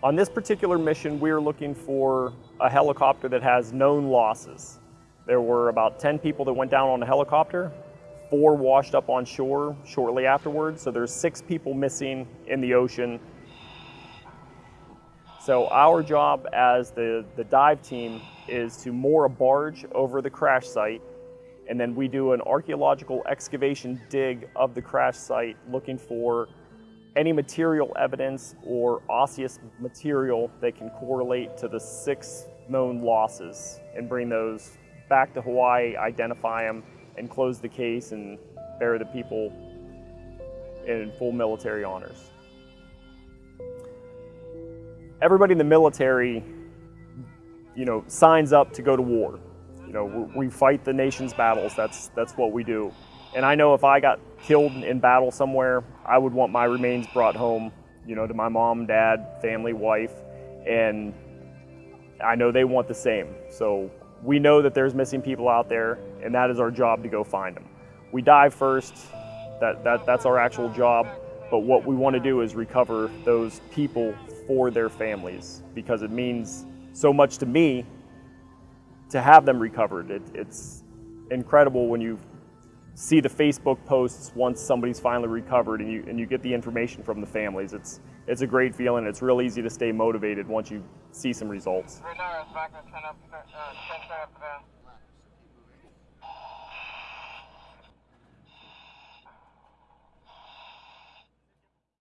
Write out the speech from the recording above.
On this particular mission, we are looking for a helicopter that has known losses. There were about 10 people that went down on a helicopter, four washed up on shore shortly afterwards, so there's six people missing in the ocean. So our job as the, the dive team is to moor a barge over the crash site, and then we do an archaeological excavation dig of the crash site looking for any material evidence or osseous material that can correlate to the six known losses and bring those back to Hawaii, identify them, and close the case and bury the people in full military honors. Everybody in the military, you know, signs up to go to war. You know, we fight the nation's battles. That's that's what we do. And I know if I got killed in battle somewhere, I would want my remains brought home, you know, to my mom, dad, family, wife, and I know they want the same. So we know that there's missing people out there, and that is our job to go find them. We dive first, that, that, that's our actual job, but what we want to do is recover those people for their families because it means so much to me to have them recovered. It, it's incredible when you see the Facebook posts once somebody's finally recovered and you, and you get the information from the families. It's, it's a great feeling. It's real easy to stay motivated once you see some results.